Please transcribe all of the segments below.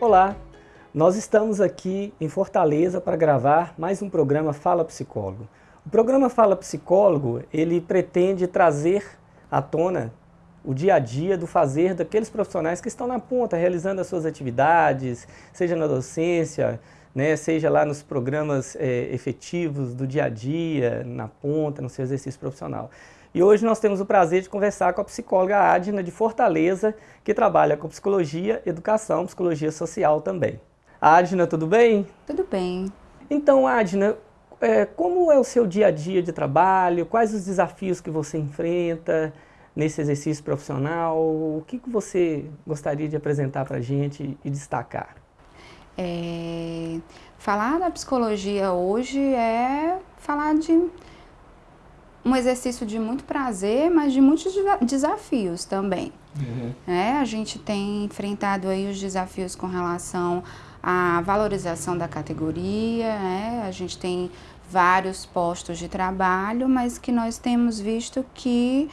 Olá, nós estamos aqui em Fortaleza para gravar mais um programa Fala Psicólogo. O programa Fala Psicólogo, ele pretende trazer à tona o dia a dia do fazer daqueles profissionais que estão na ponta, realizando as suas atividades, seja na docência, né, seja lá nos programas é, efetivos do dia a dia, na ponta, no seu exercício profissional. E hoje nós temos o prazer de conversar com a psicóloga Adna de Fortaleza, que trabalha com psicologia, educação, psicologia social também. Adna, tudo bem? Tudo bem. Então, Adna, é, como é o seu dia a dia de trabalho? Quais os desafios que você enfrenta nesse exercício profissional? O que, que você gostaria de apresentar para a gente e destacar? É, falar da psicologia hoje é falar de um exercício de muito prazer, mas de muitos desafios também. Uhum. É, a gente tem enfrentado aí os desafios com relação à valorização da categoria, né? a gente tem vários postos de trabalho, mas que nós temos visto que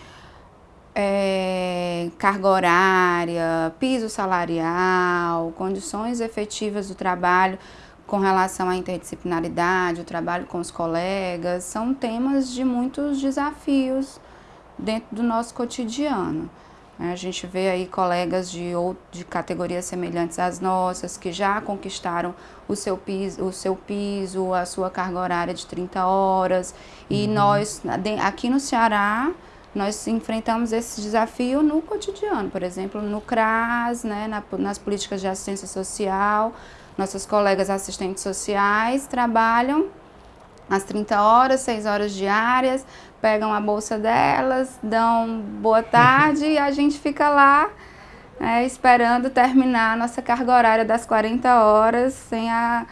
é, carga horária, piso salarial, condições efetivas do trabalho com relação à interdisciplinaridade, o trabalho com os colegas, são temas de muitos desafios dentro do nosso cotidiano. A gente vê aí colegas de, de categorias semelhantes às nossas, que já conquistaram o seu, piso, o seu piso, a sua carga horária de 30 horas. E uhum. nós, aqui no Ceará, nós enfrentamos esse desafio no cotidiano, por exemplo, no CRAS, né, na, nas políticas de assistência social, nossas colegas assistentes sociais trabalham às 30 horas, 6 horas diárias, pegam a bolsa delas, dão boa tarde e a gente fica lá é, esperando terminar a nossa carga horária das 40 horas sem, a,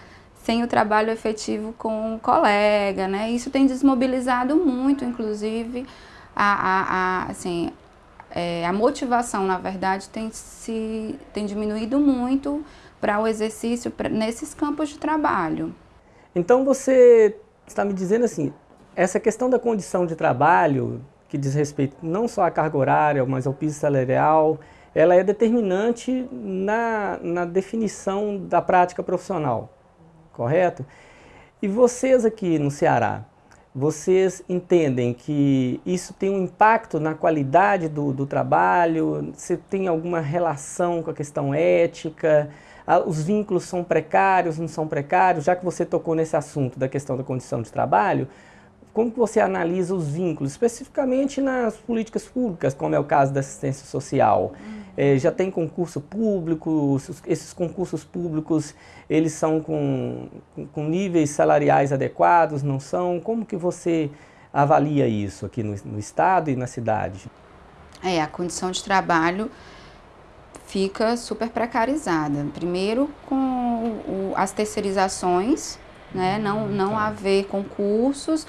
sem o trabalho efetivo com o colega. Né? Isso tem desmobilizado muito, inclusive, a, a, a assim, é, a motivação, na verdade, tem, se, tem diminuído muito para o exercício pra, nesses campos de trabalho. Então você está me dizendo assim, essa questão da condição de trabalho, que diz respeito não só à carga horária, mas ao piso salarial, ela é determinante na, na definição da prática profissional, correto? E vocês aqui no Ceará, vocês entendem que isso tem um impacto na qualidade do, do trabalho? Você tem alguma relação com a questão ética? Ah, os vínculos são precários, não são precários, já que você tocou nesse assunto da questão da condição de trabalho, como que você analisa os vínculos, especificamente nas políticas públicas, como é o caso da assistência social? É, já tem concurso público, esses concursos públicos, eles são com, com níveis salariais adequados, não são? Como que você avalia isso aqui no, no Estado e na cidade? É, a condição de trabalho fica super precarizada. Primeiro com o, as terceirizações, né? não, não tá. haver concursos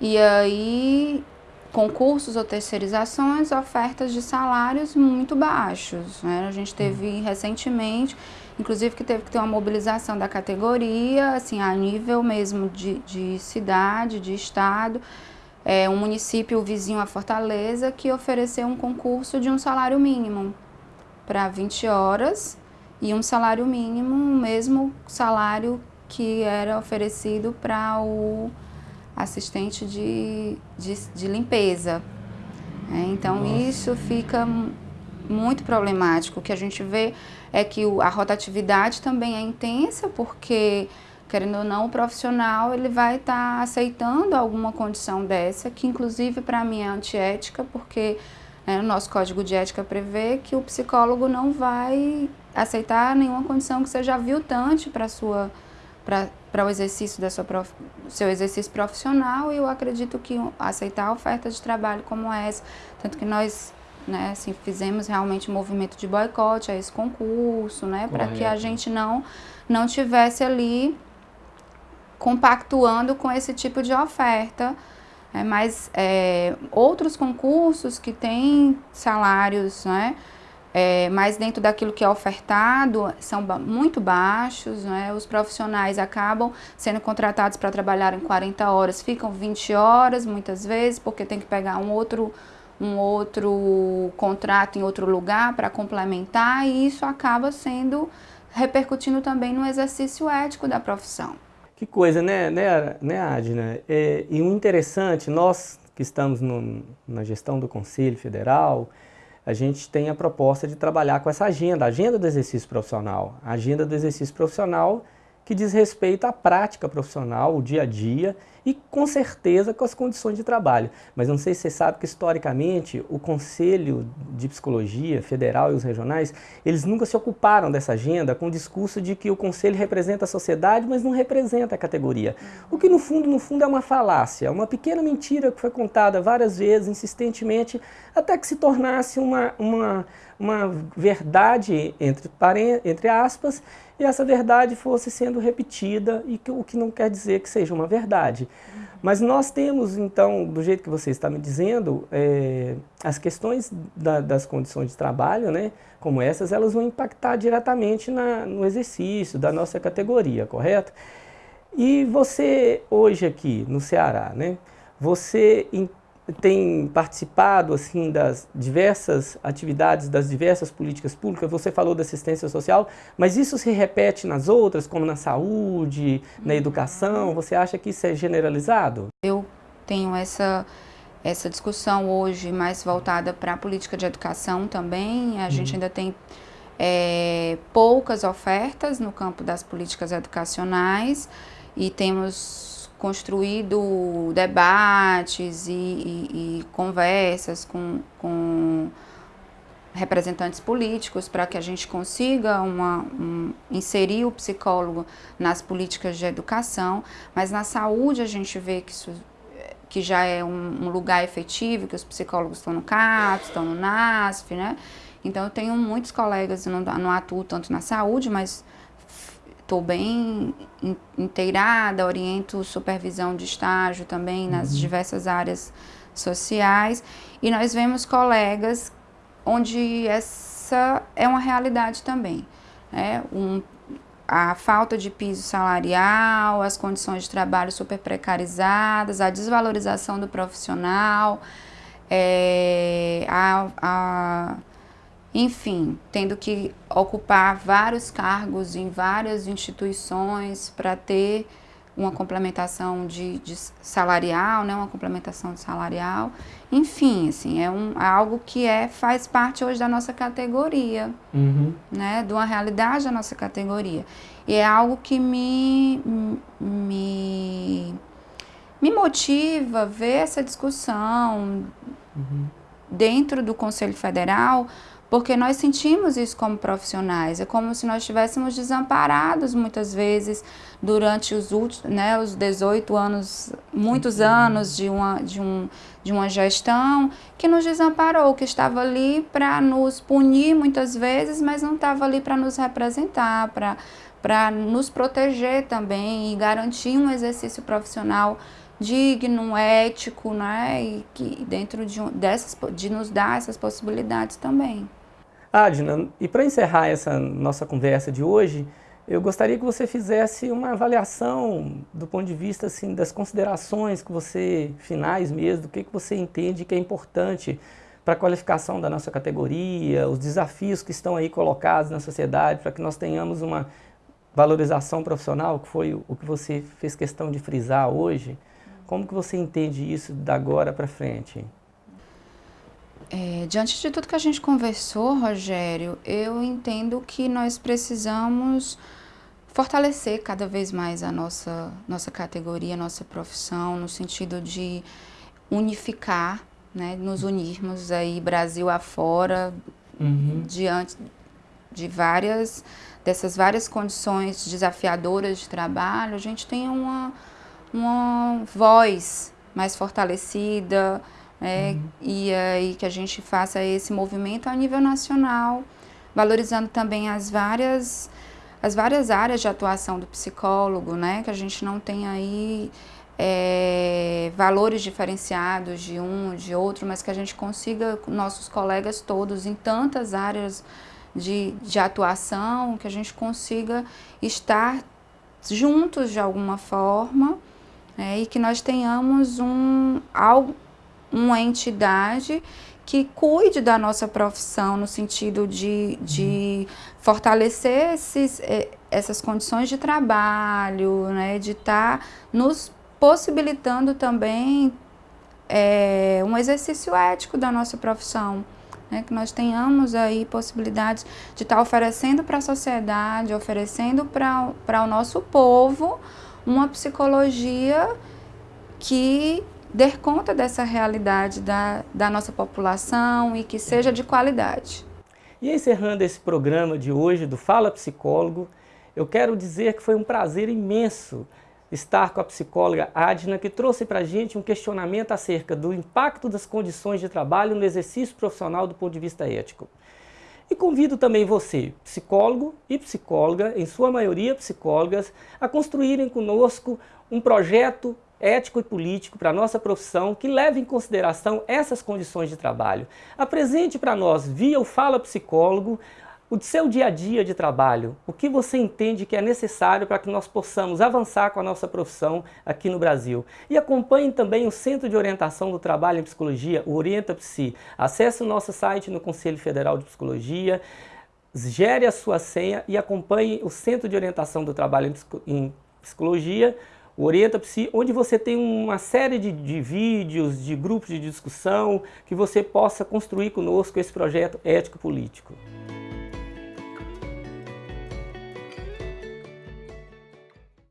e aí concursos ou terceirizações, ofertas de salários muito baixos. Né? A gente teve uhum. recentemente, inclusive que teve que ter uma mobilização da categoria, assim, a nível mesmo de, de cidade, de estado, é, um município vizinho a Fortaleza que ofereceu um concurso de um salário mínimo para 20 horas e um salário mínimo, o mesmo salário que era oferecido para o assistente de, de, de limpeza. É, então Nossa. isso fica muito problemático. O que a gente vê é que a rotatividade também é intensa, porque, querendo ou não, o profissional ele vai estar tá aceitando alguma condição dessa, que inclusive para mim é antiética, porque? O nosso código de ética prevê que o psicólogo não vai aceitar nenhuma condição que seja aviltante para sua para o exercício da sua prof, seu exercício profissional e eu acredito que aceitar oferta de trabalho como essa, tanto que nós né, assim, fizemos realmente um movimento de boicote a esse concurso, né, para que a gente não, não tivesse ali compactuando com esse tipo de oferta, é, mas é, outros concursos que têm salários, né, é, mais dentro daquilo que é ofertado, são muito baixos, né? os profissionais acabam sendo contratados para trabalhar em 40 horas, ficam 20 horas muitas vezes, porque tem que pegar um outro, um outro contrato em outro lugar para complementar, e isso acaba sendo repercutindo também no exercício ético da profissão. Que coisa, né, né, né Adna? É, e o interessante, nós que estamos no, na gestão do Conselho Federal, a gente tem a proposta de trabalhar com essa agenda, a agenda do exercício profissional. A agenda do exercício profissional que diz respeito à prática profissional, o dia a dia e com certeza com as condições de trabalho. Mas não sei se você sabe que historicamente o Conselho de Psicologia Federal e os regionais, eles nunca se ocuparam dessa agenda com o discurso de que o Conselho representa a sociedade, mas não representa a categoria. O que no fundo, no fundo é uma falácia, uma pequena mentira que foi contada várias vezes, insistentemente, até que se tornasse uma, uma, uma verdade, entre, entre aspas, e essa verdade fosse sendo repetida, e que, o que não quer dizer que seja uma verdade. Mas nós temos, então, do jeito que você está me dizendo, é, as questões da, das condições de trabalho, né, como essas, elas vão impactar diretamente na, no exercício da nossa categoria, correto? E você, hoje aqui no Ceará, né, você tem participado assim das diversas atividades, das diversas políticas públicas, você falou da assistência social, mas isso se repete nas outras, como na saúde, na uhum. educação, você acha que isso é generalizado? Eu tenho essa, essa discussão hoje mais voltada para a política de educação também, a uhum. gente ainda tem é, poucas ofertas no campo das políticas educacionais e temos construído debates e, e, e conversas com, com, representantes políticos para que a gente consiga uma, um, inserir o psicólogo nas políticas de educação, mas na saúde a gente vê que isso que já é um, um lugar efetivo, que os psicólogos estão no CAPS, estão no NASF, né? Então eu tenho muitos colegas, não, não atuo tanto na saúde, mas estou bem inteirada, oriento supervisão de estágio também nas uhum. diversas áreas sociais. E nós vemos colegas onde essa é uma realidade também. Né? Um, a falta de piso salarial, as condições de trabalho super precarizadas, a desvalorização do profissional, é, a, a enfim, tendo que ocupar vários cargos em várias instituições para ter uma complementação de, de, salarial, né, uma complementação de salarial, enfim, assim, é, um, é algo que é, faz parte hoje da nossa categoria, uhum. né, de uma realidade da nossa categoria. E é algo que me, me, me motiva ver essa discussão uhum. dentro do Conselho Federal, porque nós sentimos isso como profissionais, é como se nós estivéssemos desamparados muitas vezes durante os últimos, né, os 18 anos, muitos anos de uma, de, um, de uma gestão que nos desamparou, que estava ali para nos punir muitas vezes, mas não estava ali para nos representar, para nos proteger também e garantir um exercício profissional digno, ético, né? E que dentro de, dessas, de nos dar essas possibilidades também. Adna, e para encerrar essa nossa conversa de hoje, eu gostaria que você fizesse uma avaliação do ponto de vista assim, das considerações que você, finais mesmo, do que, que você entende que é importante para a qualificação da nossa categoria, os desafios que estão aí colocados na sociedade, para que nós tenhamos uma valorização profissional, que foi o que você fez questão de frisar hoje. Como que você entende isso da agora para frente? É, diante de tudo que a gente conversou, Rogério, eu entendo que nós precisamos fortalecer cada vez mais a nossa, nossa categoria, nossa profissão, no sentido de unificar, né, nos unirmos aí Brasil afora, uhum. diante de várias, dessas várias condições desafiadoras de trabalho, a gente tem uma, uma voz mais fortalecida, é, uhum. e aí que a gente faça esse movimento a nível nacional, valorizando também as várias, as várias áreas de atuação do psicólogo, né, que a gente não tem aí é, valores diferenciados de um, de outro, mas que a gente consiga, nossos colegas todos, em tantas áreas de, de atuação, que a gente consiga estar juntos de alguma forma, é, e que nós tenhamos um, algo, uma entidade que cuide da nossa profissão no sentido de, de fortalecer esses, eh, essas condições de trabalho, né, de estar tá nos possibilitando também é, um exercício ético da nossa profissão. Né, que nós tenhamos aí possibilidades de estar tá oferecendo para a sociedade, oferecendo para o nosso povo uma psicologia que dê conta dessa realidade da, da nossa população e que seja de qualidade. E encerrando esse programa de hoje do Fala Psicólogo, eu quero dizer que foi um prazer imenso estar com a psicóloga Adna, que trouxe para a gente um questionamento acerca do impacto das condições de trabalho no exercício profissional do ponto de vista ético. E convido também você, psicólogo e psicóloga, em sua maioria psicólogas, a construírem conosco um projeto ético e político para a nossa profissão que leve em consideração essas condições de trabalho. Apresente para nós, via o Fala Psicólogo, o seu dia a dia de trabalho, o que você entende que é necessário para que nós possamos avançar com a nossa profissão aqui no Brasil. E acompanhe também o Centro de Orientação do Trabalho em Psicologia, o Orienta Psi. Acesse o nosso site no Conselho Federal de Psicologia, gere a sua senha e acompanhe o Centro de Orientação do Trabalho em Psicologia, o Orienta Psi, onde você tem uma série de, de vídeos, de grupos de discussão, que você possa construir conosco esse projeto ético-político.